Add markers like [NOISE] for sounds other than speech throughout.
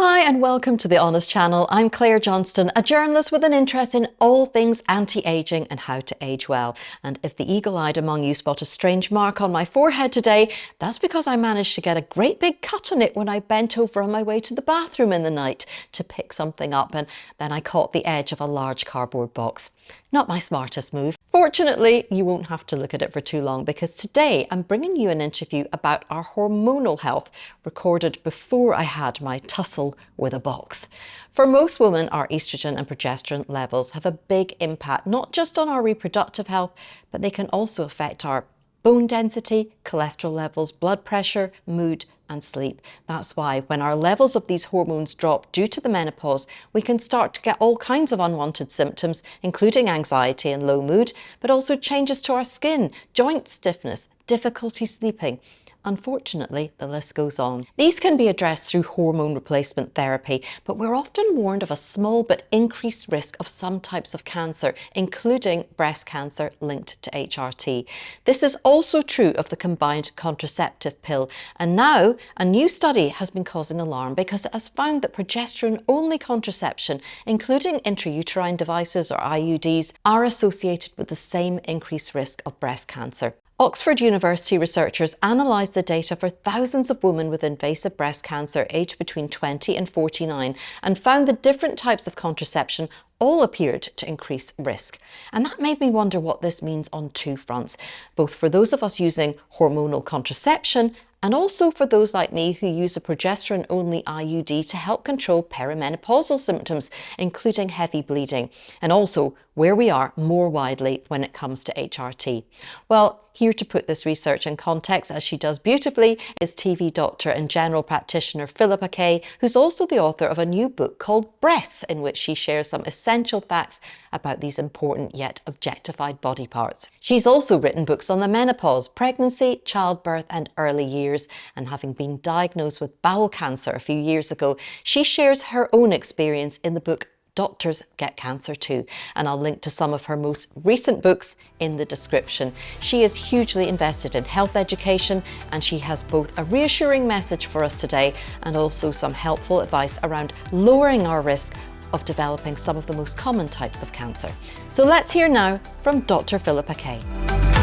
Hi and welcome to The Honest Channel. I'm Claire Johnston, a journalist with an interest in all things anti-aging and how to age well. And if the eagle-eyed among you spot a strange mark on my forehead today, that's because I managed to get a great big cut on it when I bent over on my way to the bathroom in the night to pick something up and then I caught the edge of a large cardboard box. Not my smartest move. Fortunately, you won't have to look at it for too long because today I'm bringing you an interview about our hormonal health recorded before I had my tussle with a box. For most women, our estrogen and progesterone levels have a big impact, not just on our reproductive health, but they can also affect our bone density, cholesterol levels, blood pressure, mood, and sleep. That's why when our levels of these hormones drop due to the menopause, we can start to get all kinds of unwanted symptoms, including anxiety and low mood, but also changes to our skin, joint stiffness, difficulty sleeping, Unfortunately, the list goes on. These can be addressed through hormone replacement therapy, but we're often warned of a small but increased risk of some types of cancer, including breast cancer linked to HRT. This is also true of the combined contraceptive pill. And now a new study has been causing alarm because it has found that progesterone-only contraception, including intrauterine devices or IUDs, are associated with the same increased risk of breast cancer. Oxford University researchers analysed the data for thousands of women with invasive breast cancer aged between 20 and 49 and found that different types of contraception all appeared to increase risk. And that made me wonder what this means on two fronts, both for those of us using hormonal contraception and also for those like me who use a progesterone-only IUD to help control perimenopausal symptoms, including heavy bleeding, and also where we are more widely when it comes to HRT. Well, here to put this research in context, as she does beautifully, is TV doctor and general practitioner Philippa Kaye, who's also the author of a new book called Breasts, in which she shares some essential facts about these important yet objectified body parts. She's also written books on the menopause, pregnancy, childbirth and early years, and having been diagnosed with bowel cancer a few years ago, she shares her own experience in the book doctors get cancer too. And I'll link to some of her most recent books in the description. She is hugely invested in health education and she has both a reassuring message for us today and also some helpful advice around lowering our risk of developing some of the most common types of cancer. So let's hear now from Dr. Philippa Kaye.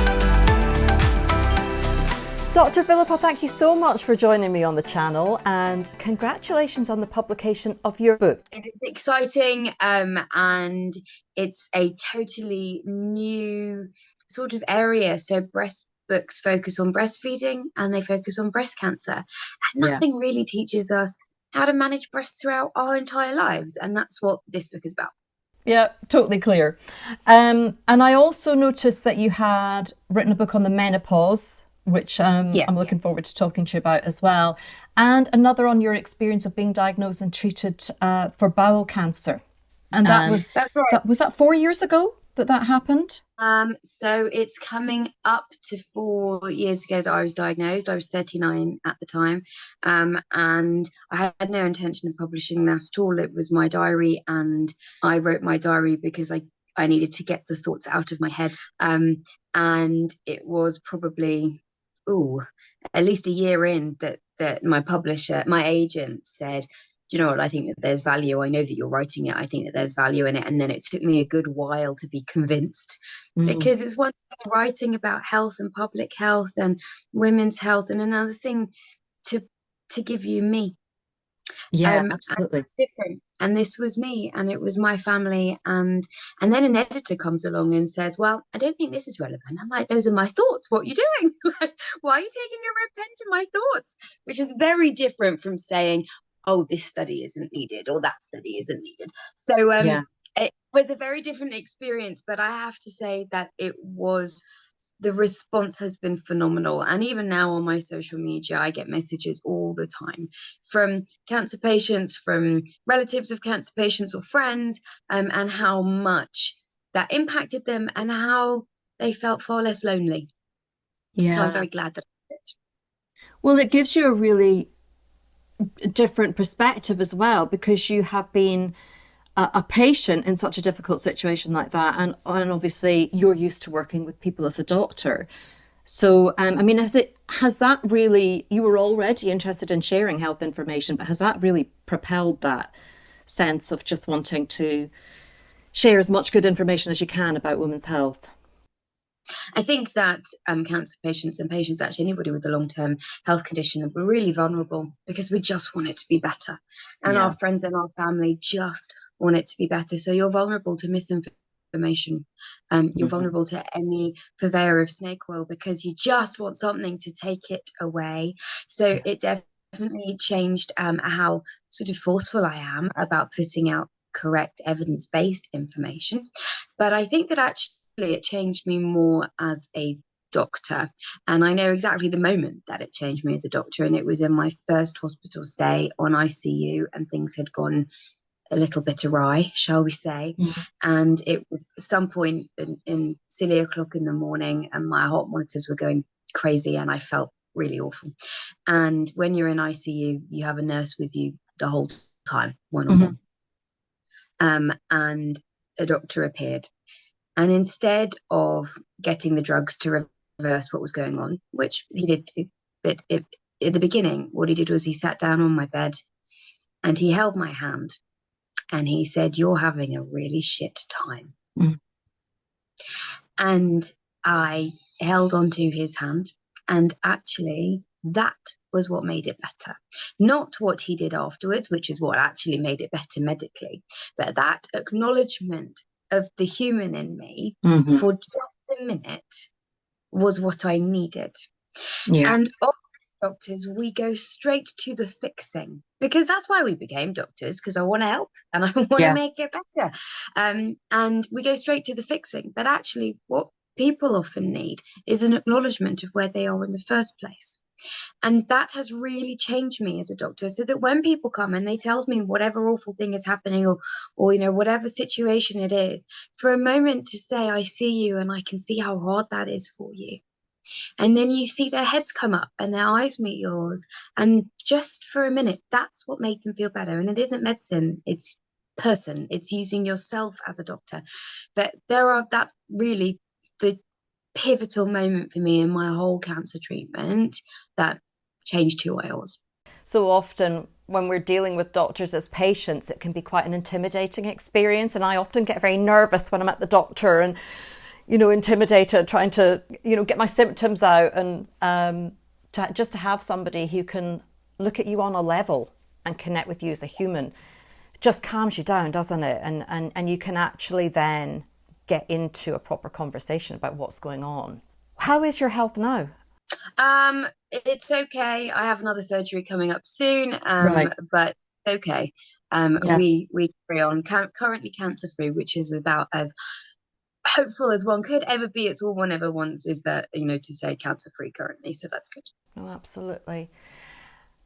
Dr. Philippa, thank you so much for joining me on the channel and congratulations on the publication of your book. It is exciting um, and it's a totally new sort of area. So breast books focus on breastfeeding and they focus on breast cancer. And nothing yeah. really teaches us how to manage breasts throughout our entire lives. And that's what this book is about. Yeah, totally clear. Um, and I also noticed that you had written a book on the menopause which um, yeah, I'm looking yeah. forward to talking to you about as well. And another on your experience of being diagnosed and treated uh, for bowel cancer. And that um, was right. that, was that four years ago that that happened? Um, so it's coming up to four years ago that I was diagnosed. I was 39 at the time, um, and I had no intention of publishing that at all. It was my diary, and I wrote my diary because I I needed to get the thoughts out of my head. Um, and it was probably oh, at least a year in that that my publisher, my agent said, do you know what? I think that there's value. I know that you're writing it. I think that there's value in it. And then it took me a good while to be convinced mm. because it's one thing writing about health and public health and women's health, and another thing to to give you me yeah um, absolutely. different. And this was me and it was my family and and then an editor comes along and says well i don't think this is relevant. I'm like those are my thoughts. What are you doing? [LAUGHS] Why are you taking a red pen to my thoughts? Which is very different from saying oh this study isn't needed or that study isn't needed. So um yeah. it was a very different experience but i have to say that it was the response has been phenomenal. And even now on my social media, I get messages all the time from cancer patients, from relatives of cancer patients or friends, um, and how much that impacted them and how they felt far less lonely. Yeah. So I'm very glad that I did. Well, it gives you a really different perspective as well because you have been a, a, patient in such a difficult situation like that and, and obviously you're used to working with people as a doctor So, um, I mean, has it has that really? You were already interested in sharing health information, but has that really propelled that sense of just wanting to share as much good information as you can about women's health? I think that um, cancer patients and patients, actually anybody with a long term health condition, are really vulnerable because we just want it to be better. And yeah. our friends and our family just want it to be better. So you're vulnerable to misinformation. Um, you're mm-hmm. vulnerable to any purveyor of snake oil because you just want something to take it away. So it definitely changed um, how sort of forceful I am about putting out correct evidence based information. But I think that actually it changed me more as a doctor. And I know exactly the moment that it changed me as a doctor. And it was in my first hospital stay on ICU, and things had gone a little bit awry, shall we say. Mm-hmm. And it was some point in, in silly o'clock in the morning, and my heart monitors were going crazy, and I felt really awful. And when you're in ICU, you have a nurse with you the whole time, one on one. Um, and a doctor appeared and instead of getting the drugs to reverse what was going on, which he did do, but it, at the beginning, what he did was he sat down on my bed and he held my hand and he said, You're having a really shit time. Mm. And I held onto his hand, and actually, that was what made it better. Not what he did afterwards, which is what actually made it better medically, but that acknowledgement of the human in me mm-hmm. for just a minute was what I needed. Yeah. And doctors, we go straight to the fixing because that's why we became doctors because I want to help and I [LAUGHS] want yeah. to make it better. Um, and we go straight to the fixing. But actually, what people often need is an acknowledgement of where they are in the first place. And that has really changed me as a doctor. So that when people come and they tell me whatever awful thing is happening or or you know, whatever situation it is, for a moment to say, I see you and I can see how hard that is for you. And then you see their heads come up and their eyes meet yours. And just for a minute, that's what made them feel better. And it isn't medicine, it's person, it's using yourself as a doctor. But there are that's really the pivotal moment for me in my whole cancer treatment that changed who I was. So often, when we're dealing with doctors as patients, it can be quite an intimidating experience. And I often get very nervous when I'm at the doctor and, you know, intimidated, trying to, you know, get my symptoms out and um, to, just to have somebody who can look at you on a level and connect with you as a human just calms you down, doesn't it? And, and, and you can actually then get into a proper conversation about what's going on. How is your health now? Um, it's okay. I have another surgery coming up soon, um, right. but okay. Um, yeah. we we carry on. currently cancer free, which is about as hopeful as one could ever be. It's all one ever wants is that you know to say cancer free currently, so that's good. Oh, absolutely.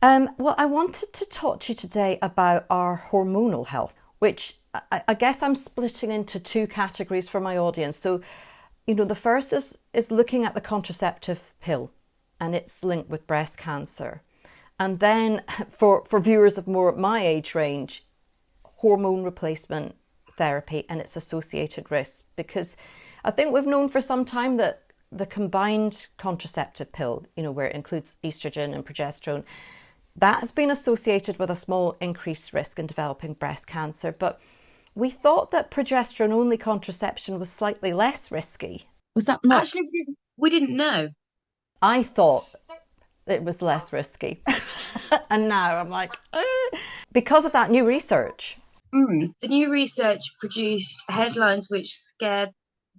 Um, well, I wanted to talk to you today about our hormonal health, which I, I guess I'm splitting into two categories for my audience. So, you know, the first is is looking at the contraceptive pill and its link with breast cancer. And then [LAUGHS] for, for viewers of more my age range, hormone replacement therapy and its associated risks. Because I think we've known for some time that the combined contraceptive pill, you know, where it includes estrogen and progesterone, that has been associated with a small increased risk in developing breast cancer. But we thought that progesterone only contraception was slightly less risky. Was that not? Actually, we didn't, we didn't know. I thought it was less risky. [LAUGHS] and now I'm like, eh. because of that new research. Mm, the new research produced headlines which scared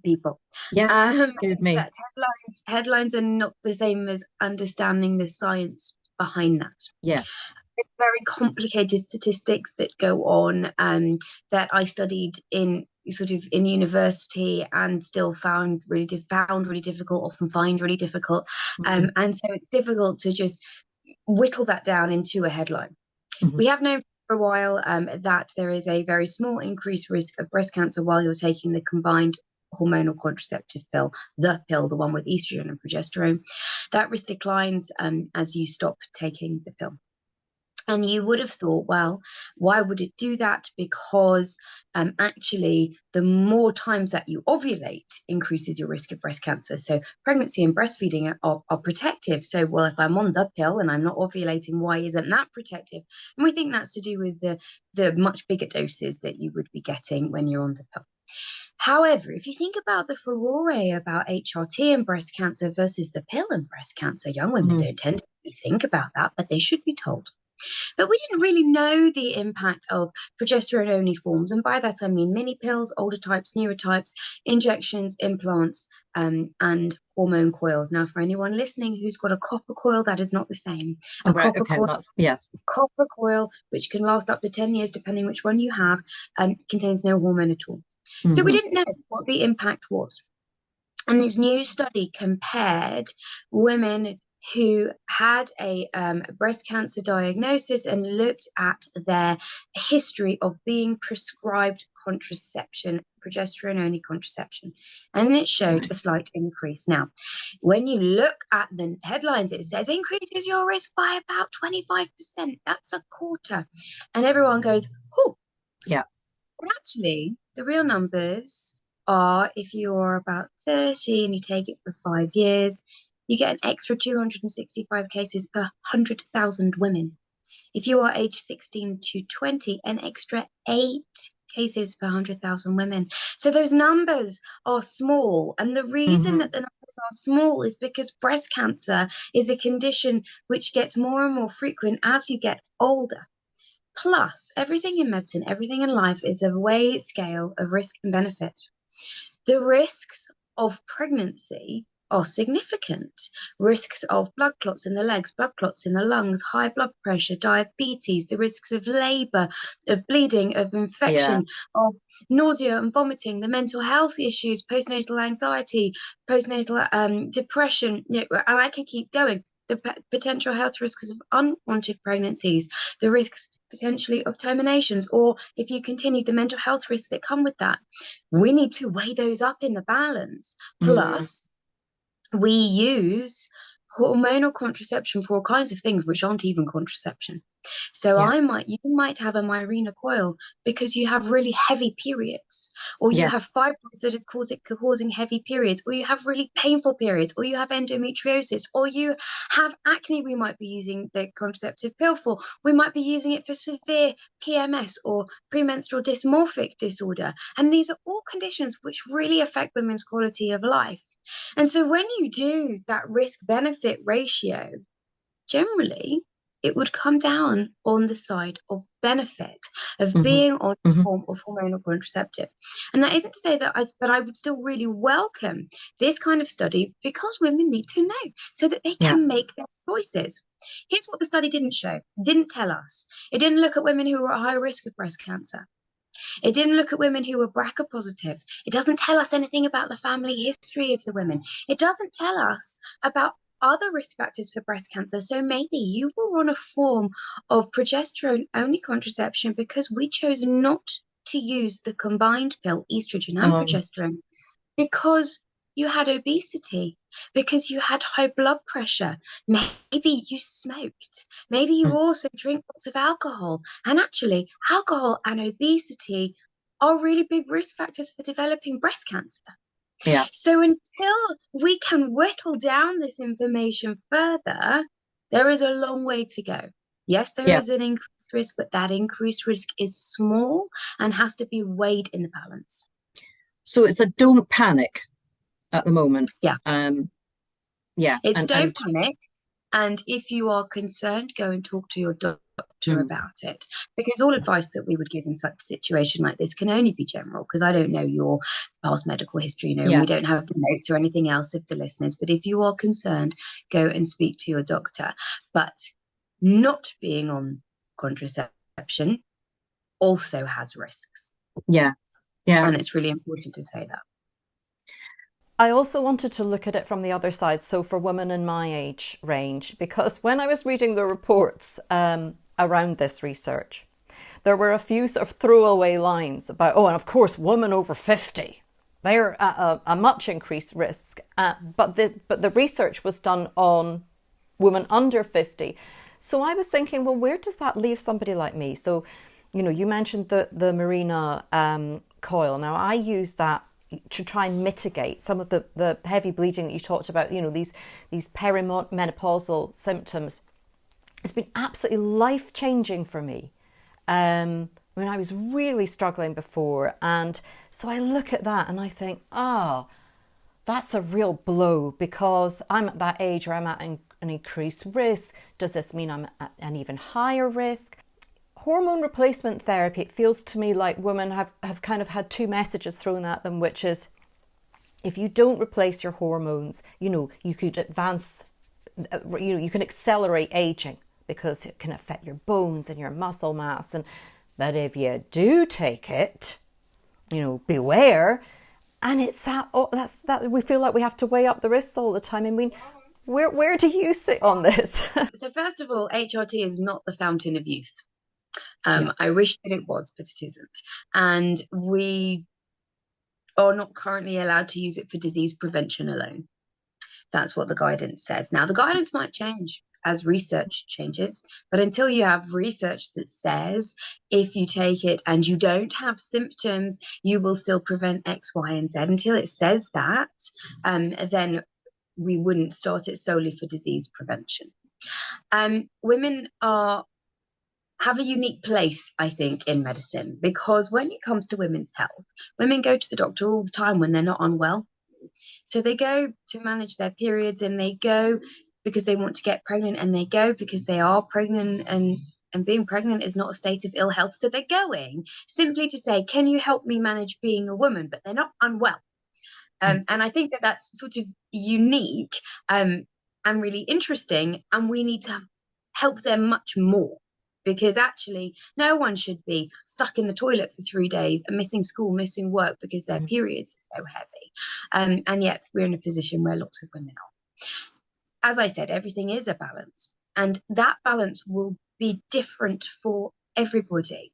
people. Yeah, um, scared me. Headlines, headlines are not the same as understanding the science behind that. Yes very complicated statistics that go on um, that I studied in sort of in university and still found really found really difficult, often find really difficult, um, mm-hmm. and so it's difficult to just whittle that down into a headline. Mm-hmm. We have known for a while um, that there is a very small increased risk of breast cancer while you're taking the combined hormonal contraceptive pill, the pill, the one with estrogen and progesterone. That risk declines um, as you stop taking the pill. And you would have thought, well, why would it do that? Because um, actually, the more times that you ovulate increases your risk of breast cancer. So, pregnancy and breastfeeding are, are, protective. So, well, if I'm on the pill and I'm not ovulating, why isn't that protective? And we think that's to do with the, the much bigger doses that you would be getting when you're on the pill. However, if you think about the furore about HRT and breast cancer versus the pill and breast cancer, young women mm. don't tend to think about that, but they should be told. But we didn't really know the impact of progesterone only forms. And by that, I mean mini pills, older types, newer types, injections, implants, um, and hormone coils. Now, for anyone listening who's got a copper coil, that is not the same. A right, copper okay, coil, yes. Copper coil, which can last up to 10 years, depending which one you have, um, contains no hormone at all. Mm-hmm. So we mm-hmm. didn't know what the impact was. And this new study compared women who had a um, breast cancer diagnosis and looked at their history of being prescribed contraception, progesterone only contraception, and it showed a slight increase. Now, when you look at the headlines, it says increases your risk by about 25%. That's a quarter. And everyone goes, oh, yeah. And actually, the real numbers are if you're about 30 and you take it for five years, you get an extra 265 cases per 100,000 women. If you are age 16 to 20, an extra eight cases per 100,000 women. So those numbers are small. And the reason mm-hmm. that the numbers are small is because breast cancer is a condition which gets more and more frequent as you get older. Plus, everything in medicine, everything in life is a way scale of risk and benefit. The risks of pregnancy are significant. Risks of blood clots in the legs, blood clots in the lungs, high blood pressure, diabetes, the risks of labor, of bleeding, of infection, yeah. of nausea and vomiting, the mental health issues, postnatal anxiety, postnatal um, depression, you know, and I can keep going. The potential health risks of unwanted pregnancies, the risks potentially of terminations, or if you continue, the mental health risks that come with that. We need to weigh those up in the balance. Mm. Plus, we use hormonal contraception for all kinds of things which aren't even contraception. So yeah. I might you might have a Mirena coil because you have really heavy periods, or you yeah. have fibroids that is causing causing heavy periods, or you have really painful periods, or you have endometriosis, or you have acne. We might be using the contraceptive pill for. We might be using it for severe PMS or premenstrual dysmorphic disorder, and these are all conditions which really affect women's quality of life. And so when you do that risk benefit ratio, generally it would come down on the side of benefit of mm-hmm. being on mm-hmm. form of hormonal contraceptive. And that isn't to say that I, but I would still really welcome this kind of study because women need to know so that they can yeah. make their choices. Here's what the study didn't show, didn't tell us. It didn't look at women who were at high risk of breast cancer. It didn't look at women who were BRCA positive. It doesn't tell us anything about the family history of the women. It doesn't tell us about other risk factors for breast cancer. So maybe you were on a form of progesterone only contraception because we chose not to use the combined pill, estrogen and um. progesterone, because you had obesity, because you had high blood pressure. Maybe you smoked. Maybe you mm. also drink lots of alcohol. And actually, alcohol and obesity are really big risk factors for developing breast cancer. Yeah. So until we can whittle down this information further, there is a long way to go. Yes, there yeah. is an increased risk, but that increased risk is small and has to be weighed in the balance. So it's a don't panic at the moment. Yeah. Um yeah. It's and, don't and... panic. And if you are concerned, go and talk to your doctor mm. about it. Because all advice that we would give in such a situation like this can only be general, because I don't know your past medical history, you know, yeah. we don't have the notes or anything else of the listeners. But if you are concerned, go and speak to your doctor. But not being on contraception also has risks. Yeah. Yeah. And it's really important to say that. I also wanted to look at it from the other side, so for women in my age range, because when I was reading the reports um, around this research, there were a few sort of throwaway lines about, oh, and of course, women over 50, they're at a, a much increased risk. Uh, but, the, but the research was done on women under 50. So I was thinking, well, where does that leave somebody like me? So, you know, you mentioned the the Mirena um, coil. Now I use that to try and mitigate some of the, the heavy bleeding that you talked about, you know, these these perimenopausal symptoms. It's been absolutely life changing for me. Um, I mean, I was really struggling before, and so I look at that and I think, oh, that's a real blow because I'm at that age where I'm at an increased risk. Does this mean I'm at an even higher risk? Hormone replacement therapy, it feels to me like women have, have kind of had two messages thrown at them, which is if you don't replace your hormones, you know, you could advance, uh, you know, you can accelerate aging because it can affect your bones and your muscle mass. And but if you do take it, you know, beware. And it's that oh, that's that we feel like we have to weigh up the risks all the time. I mean, where where do you sit on this? [LAUGHS] so first of all, HRT is not the fountain of youth. Um, yeah. I wish that it was, but it isn't. And we are not currently allowed to use it for disease prevention alone. That's what the guidance says. Now, the guidance might change as research changes, but until you have research that says if you take it and you don't have symptoms, you will still prevent X, Y, and Z, until it says that, um, then we wouldn't start it solely for disease prevention. Um, women are have a unique place, I think, in medicine because when it comes to women's health, women go to the doctor all the time when they're not unwell. So they go to manage their periods and they go because they want to get pregnant and they go because they are pregnant and and being pregnant is not a state of ill health. So they're going simply to say, Can you help me manage being a woman? But they're not unwell. Um, mm. and I think that that's sort of unique um, and really interesting. And we need to help them much more because actually no one should be stuck in the toilet for three days and missing school missing work because their mm. periods are so heavy um, and yet we're in a position where lots of women are as i said everything is a balance and that balance will be different for everybody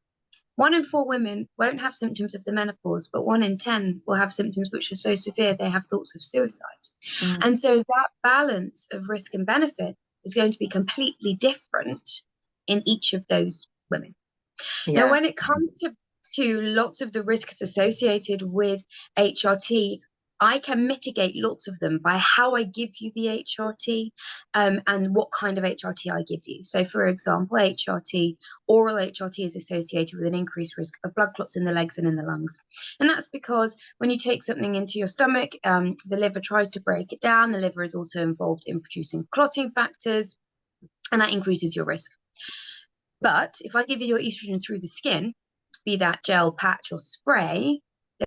one in four women won't have symptoms of the menopause, but one in 10 will have symptoms which are so severe they have thoughts of suicide. Mm. And so that balance of risk and benefit is going to be completely different in each of those women. Yeah. Now, when it comes to, to lots of the risks associated with HRT, I can mitigate lots of them by how I give you the HRT um, and what kind of HRT I give you. So, for example, HRT, oral HRT is associated with an increased risk of blood clots in the legs and in the lungs. And that's because when you take something into your stomach, um, the liver tries to break it down. The liver is also involved in producing clotting factors, and that increases your risk. But if I give you your estrogen through the skin, be that gel, patch, or spray,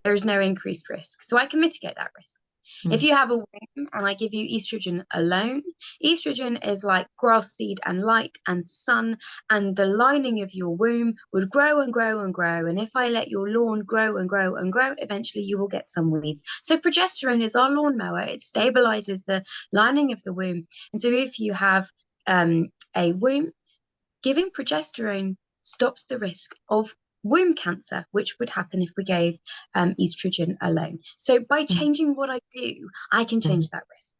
there is no increased risk. So I can mitigate that risk. Mm. If you have a womb and I give you estrogen alone, estrogen is like grass seed and light and sun, and the lining of your womb would grow and grow and grow. And if I let your lawn grow and grow and grow, eventually you will get some weeds. So progesterone is our lawnmower, it stabilizes the lining of the womb. And so if you have um, a womb Giving progesterone stops the risk of womb cancer, which would happen if we gave um, estrogen alone. So by mm. changing what I do, I can change mm. that risk.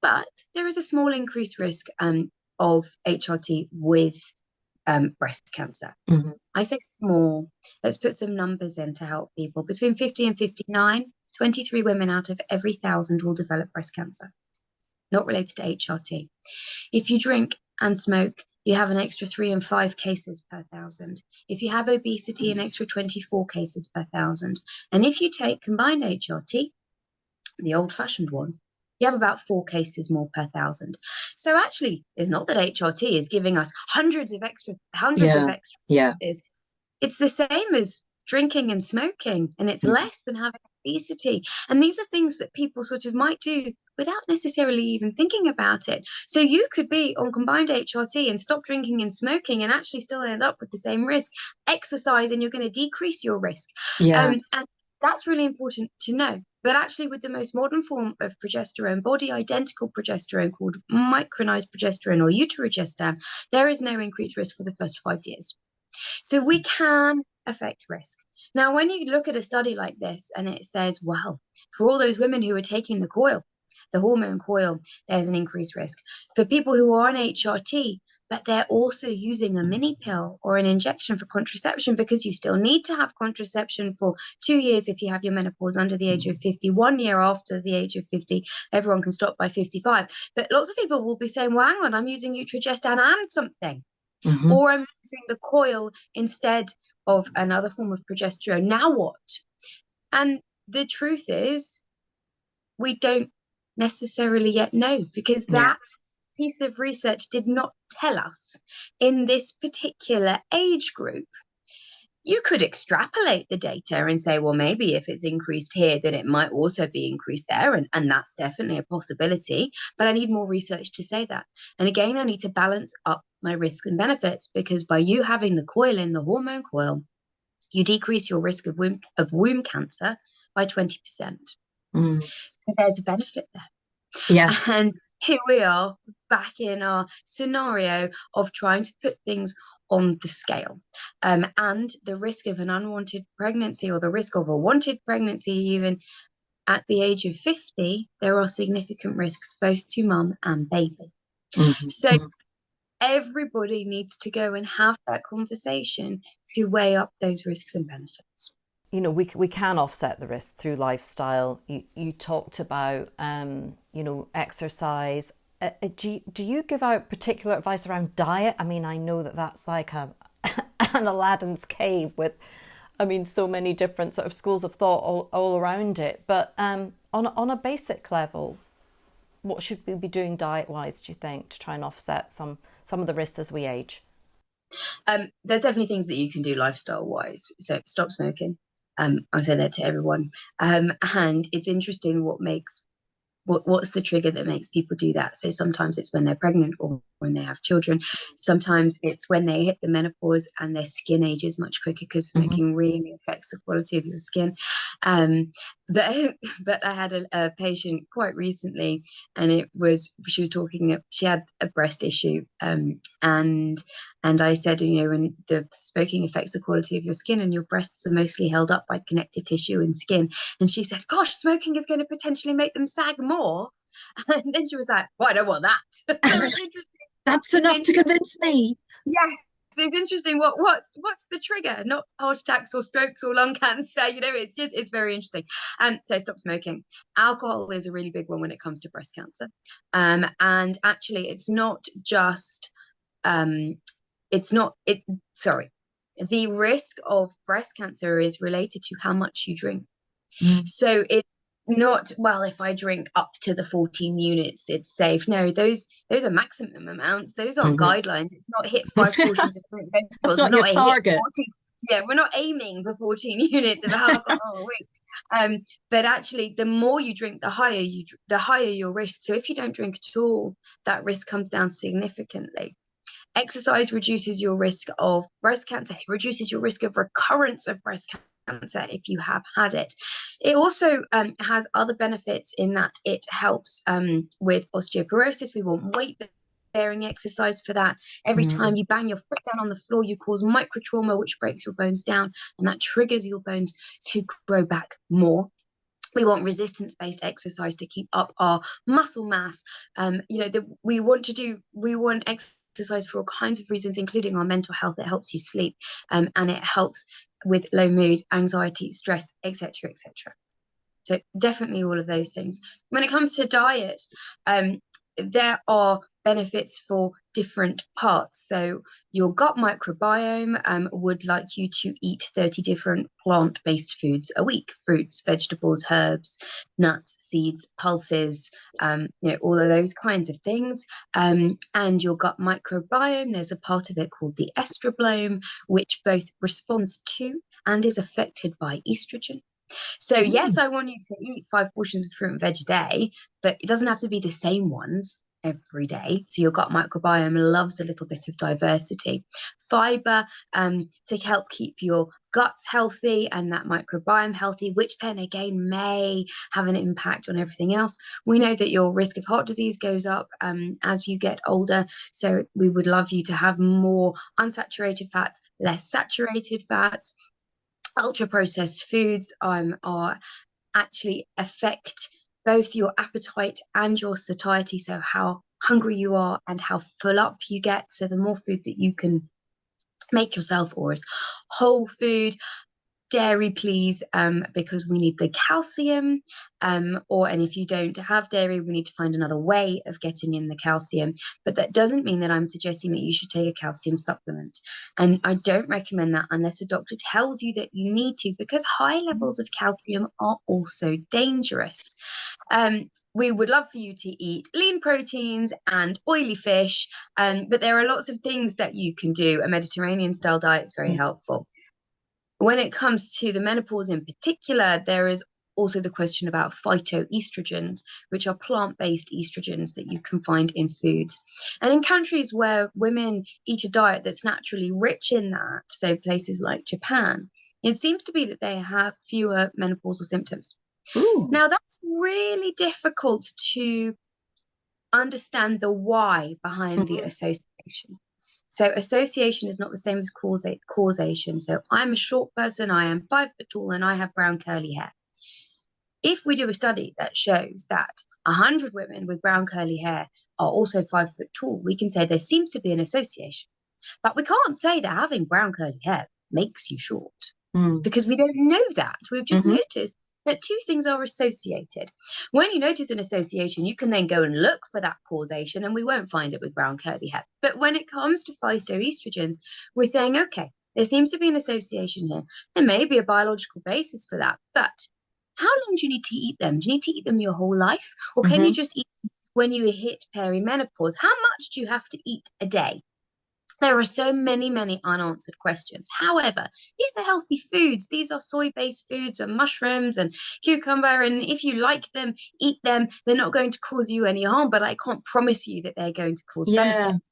But there is a small increased risk um, of HRT with um, breast cancer. Mm-hmm. I say small. Let's put some numbers in to help people. Between 50 and 59, 23 women out of every thousand will develop breast cancer, not related to HRT. If you drink and smoke you have an extra three and five cases per thousand. If you have obesity, an extra 24 cases per thousand. And if you take combined HRT, the old fashioned one, you have about four cases more per thousand. So actually, it's not that HRT is giving us hundreds of extra, hundreds yeah. of extra. Yeah. It's the same as drinking and smoking, and it's mm. less than having obesity. And these are things that people sort of might do without necessarily even thinking about it. So you could be on combined HRT and stop drinking and smoking and actually still end up with the same risk. Exercise and you're going to decrease your risk. Yeah. Um, and that's really important to know. But actually, with the most modern form of progesterone, body identical progesterone called micronized progesterone or Utrogestan, there is no increased risk for the first five years. So we can affect risk. Now, when you look at a study like this and it says, well, for all those women who are taking the coil, the hormone coil, there's an increased risk. For people who are on HRT, but they're also using a mini pill or an injection for contraception because you still need to have contraception for two years if you have your menopause under the age of mm. 50, one year after the age of 50, everyone can stop by 55. But lots of people will be saying, well, hang on, I'm using Utrogestan and something. Mm-hmm. Or I'm using the coil instead of another form of progesterone. Now what? And the truth is, we don't necessarily yet know because that yeah. piece of research did not tell us in this particular age group. You could extrapolate the data and say, well, maybe if it's increased here, then it might also be increased there. And, and that's definitely a possibility. But I need more research to say that. And again, I need to balance up my risks and benefits because by you having the coil in the hormone coil, you decrease your risk of womb, of womb cancer by 20%. Mm. So there's a benefit there. Yeah. And here we are back in our scenario of trying to put things on the scale. Um, and the risk of an unwanted pregnancy or the risk of a wanted pregnancy, even at the age of 50, there are significant risks both to mum and baby. Mm-hmm. So mm-hmm. everybody needs to go and have that conversation to weigh up those risks and benefits you know, we, we can offset the risk through lifestyle. You, you talked about, um, you know, exercise. Uh, uh, do, you, do you give out particular advice around diet? I mean, I know that that's like a, [LAUGHS] an Aladdin's cave with, I mean, so many different sort of schools of thought all, all around it. But um, on, on a basic level, what should we be doing diet wise, do you think, to try and offset some, some of the risks as we age? Um, there's definitely things that you can do lifestyle wise. So stop smoking. Um, I say that to everyone. Um, and it's interesting what makes what, what's the trigger that makes people do that. So sometimes it's when they're pregnant or when they have children. Sometimes it's when they hit the menopause and their skin ages much quicker because smoking mm-hmm. really affects the quality of your skin. Um, but [LAUGHS] but I had a, a, patient quite recently, and it was she was talking. She had a breast issue, um, and and I said, you know, when the smoking affects the quality of your skin, and your breasts are mostly held up by connective tissue and skin, and she said, "Gosh, smoking is going to potentially make them sag more." [LAUGHS] And then she was like, "Well, I don't want that." [LAUGHS] That's enough to convince me. Yes, it's interesting. What what's what's the trigger? Not heart attacks or strokes or lung [LAUGHS] cancer you know it's just it's very interesting. Um so stop smoking. Alcohol is a really big one when it comes to breast cancer. Um and actually it's not just um it's not it sorry the risk of breast cancer is related to how much you drink. Mm. so it not well if i drink up to the 14 units it's safe. No those those are maximum amounts. Those aren't mm-hmm. guidelines. It's not hit [LAUGHS] five portions of fruit vegetables. Not, not target. 14, yeah we're not aiming for 14 [LAUGHS] units of alcohol a week. Um but actually the more you drink the higher you the higher your risk. So if you don't drink at all that risk comes down significantly. Exercise reduces your risk of breast cancer it reduces your risk of recurrence of breast cancer cancer if you have had it. It also um, has other benefits in that it helps um, with osteoporosis. We want weight bearing exercise for that. Every mm. time you bang your foot down on the floor, you cause micro trauma, which breaks your bones down, and that triggers your bones to grow back more. We want resistance based exercise to keep up our muscle mass. Um, you know, the, we want to do, we want exercise for all kinds of reasons, including our mental health. It helps you sleep um, and it helps with low mood, anxiety, stress, etc., etc. So definitely all of those things. When it comes to diet, um, there are benefits for different parts. So your gut microbiome um, would like you to eat 30 different plant-based foods a week: fruits, vegetables, herbs, nuts, seeds, pulses, um, you know, all of those kinds of things. Um, and your gut microbiome, there's a part of it called the estrobolome, which both responds to and is affected by estrogen. So mm. yes, I want you to eat five portions of fruit and veg a day, but it doesn't have to be the same ones every day. So your gut microbiome loves a little bit of diversity. Fiber um, to help keep your guts healthy and that microbiome healthy, which then again may have an impact on everything else. We know that your risk of heart disease goes up um, as you get older. So we would love you to have more unsaturated fats, less saturated fats. Ultra processed foods um, are actually affect both your appetite and your satiety, so how hungry you are and how full up you get. So the more food that you can make yourself or as whole food dairy please um, because we need the calcium um, or and if you don't have dairy we need to find another way of getting in the calcium. But that doesn't mean that i'm suggesting that you should take a calcium supplement. And i don't recommend that unless a doctor tells you that you need to because high levels of calcium are also dangerous. Um, we would love for you to eat lean proteins and oily fish um, but there are lots of things that you can do. A mediterranean style diet is very mm. helpful when it comes to the menopause in particular, there is also the question about phytoestrogens, which are plant based estrogens that you can find in foods. And in countries where women eat a diet that's naturally rich in that, so places like Japan, it seems to be that they have fewer menopausal symptoms. Ooh. Now, that's really difficult to understand the why behind mm-hmm. the association. So association is not the same as causa- causation. So I'm a short person, I am five foot tall, and I have brown curly hair. If we do a study that shows that 100 women with brown curly hair are also five foot tall, we can say there seems to be an association. But we can't say that having brown curly hair makes you short mm. because we don't know that. We've just mm-hmm. noticed that two things are associated. When you notice an association, you can then go and look for that causation, and we won't find it with brown curly hair. But when it comes to phytoestrogens, we're saying, okay, there seems to be an association here. There may be a biological basis for that, but how long do you need to eat them? Do you need to eat them your whole life? Or can mm-hmm. you just eat when you hit perimenopause? How much do you have to eat a day? There are so many, many unanswered questions. However, these are healthy foods. These are soy based foods and mushrooms and cucumber. And if you like them, eat them. They're not going to cause you any harm, but I can't promise you that they're going to cause yeah. benefit.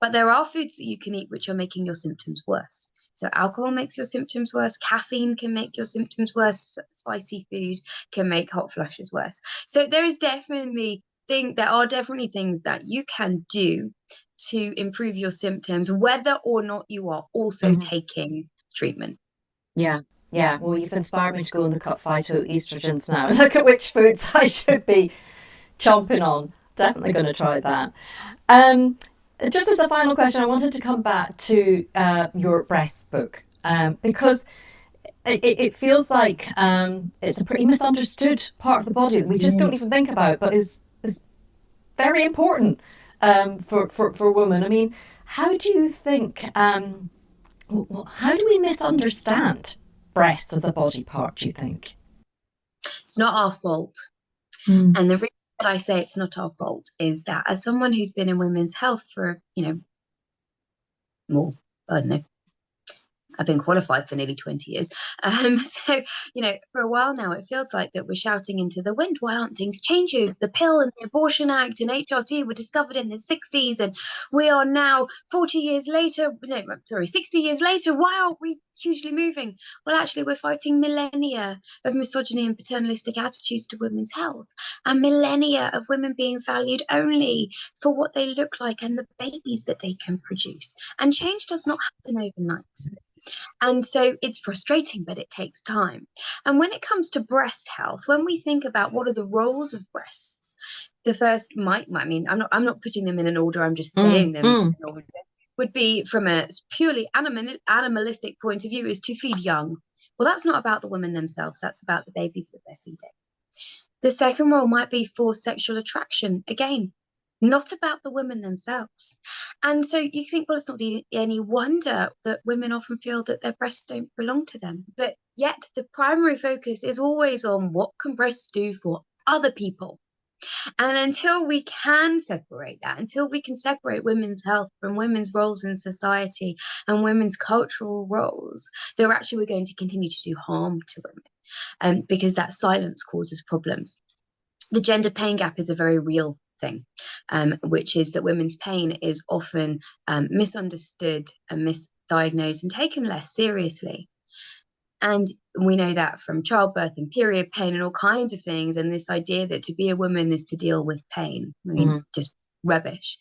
But there are foods that you can eat which are making your symptoms worse. So, alcohol makes your symptoms worse. Caffeine can make your symptoms worse. Spicy food can make hot flushes worse. So, there is definitely thing there are definitely things that you can do to improve your symptoms, whether or not you are also mm-hmm. taking treatment. Yeah. Yeah, well, you've inspired me to go and look up phytoestrogens now and [LAUGHS] look at which foods I should be chomping on. Definitely going to try that. Um, just as a final question, I wanted to come back to uh, your breast book um, because it, it, feels like um, it's a pretty misunderstood part of the body that we just don't even think about, but is is very important um, for, for, for women. I mean, how do you think, um, how do we misunderstand breasts as a body part, do you think? It's not our fault. Mm. And the reason that I say it's not our fault is that as someone who's been in women's health for, you know, more, I don't know, I've been qualified for nearly 20 years. Um, [LAUGHS] so, you know, for a while now, it feels like that we're shouting into the wind. Why aren't things changes? The pill and the Abortion Act and HRT were discovered in the 60s, and we are now 40 years later, no, sorry, 60 years later. Why aren't we hugely moving? Well, actually, we're fighting millennia of misogyny and paternalistic attitudes to women's health, and millennia of women being valued only for what they look like and the babies that they can produce. And change does not happen overnight. And so it's frustrating, but it takes time. And when it comes to breast health, when we think about what are the roles of breasts, the first might, I mean, I'm not, I'm not putting them in an order. I'm just mm, saying mm, them. Mm. Would be from a purely animal, animalistic point of view is to feed young. Well, that's not about the women themselves. That's about the babies that they're feeding. The second role might be for sexual attraction. Again, not about the women themselves. And so you think, well, it's not any wonder that women often feel that their breasts don't belong to them. But yet the primary focus is always on what can breasts do for other people. And until we can separate that, until we can separate women's health from women's roles in society and women's cultural roles, then actually we're going to continue to do harm to women um, because that silence causes problems. The gender pain gap is a very real thing, um, which is that women's pain is often um, misunderstood and misdiagnosed and taken less seriously. And we know that from childbirth and period pain and all kinds of things. And this idea that to be a woman is to deal with pain, I mean, mm-hmm. just rubbish.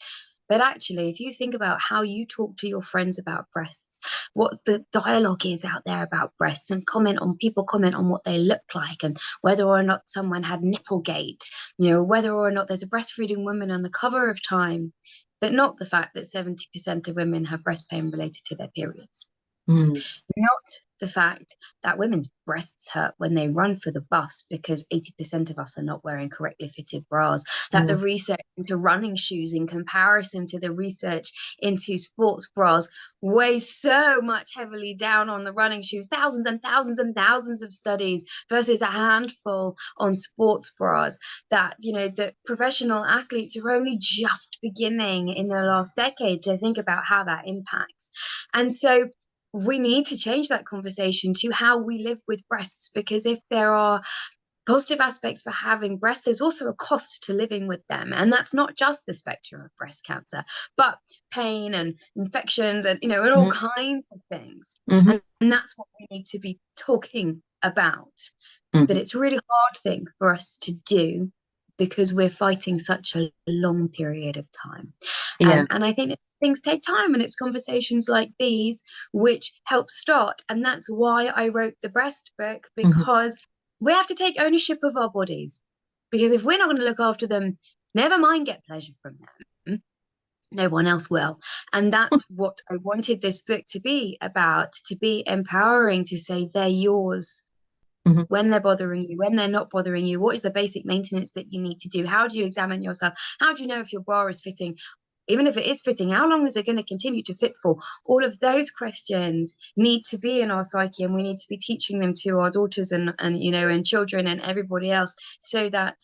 But actually, if you think about how you talk to your friends about breasts, what's the dialogue is out there about breasts, and comment on people comment on what they look like and whether or not someone had nipplegate, you know, whether or not there's a breastfeeding woman on the cover of Time, but not the fact that 70% of women have breast pain related to their periods. Mm. Not the fact that women's breasts hurt when they run for the bus because 80% of us are not wearing correctly fitted bras. That mm. the research into running shoes, in comparison to the research into sports bras, weighs so much heavily down on the running shoes. Thousands and thousands and thousands of studies versus a handful on sports bras. That, you know, the professional athletes are only just beginning in the last decade to think about how that impacts. And so we need to change that conversation to how we live with breasts because if there are positive aspects for having breasts there's also a cost to living with them and that's not just the spectrum of breast cancer but pain and infections and you know and all mm-hmm. kinds of things mm-hmm. and, and, that's what we need to be talking about mm-hmm. but it's a really hard thing for us to do because we're fighting such a long period of time yeah. Um, and i think things take time and it's conversations like these which help start and that's why i wrote the breast book mm-hmm. because mm-hmm. we have to take ownership of our bodies because if we're not going to look after them never mind get pleasure from them no one else will and that's [LAUGHS] what i wanted this book to be about to be empowering to say they're yours Mm-hmm. when they're bothering you, when they're not bothering you, what is the basic maintenance that you need to do? How do you examine yourself? How do you know if your bra is fitting? Even if it is fitting, how long is it going to continue to fit for? All of those questions need to be in our psyche, and we need to be teaching them to our daughters and and you know and children and everybody else, so that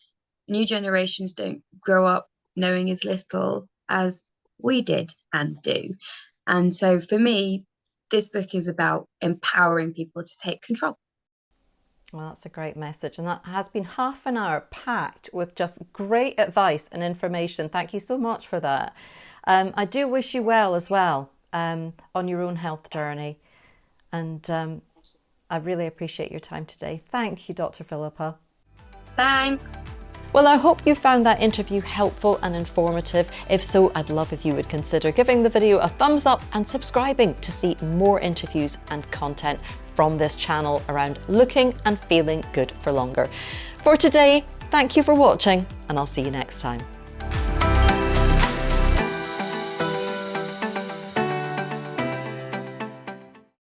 new generations don't grow up knowing as little as we did and do. And so for me, this book is about empowering people to take control. Well, that's a great message. And that has been half an hour packed with just great advice and information. Thank you so much for that. Um, I do wish you well as well um, on your own health journey. And um, I really appreciate your time today. Thank you, Dr. Philippa. Thanks. Well, I hope you found that interview helpful and informative. If so, I'd love if you would consider giving the video a thumbs up and subscribing to see more interviews and content from this channel around looking and feeling good for longer. For today, thank you for watching and I'll see you next time.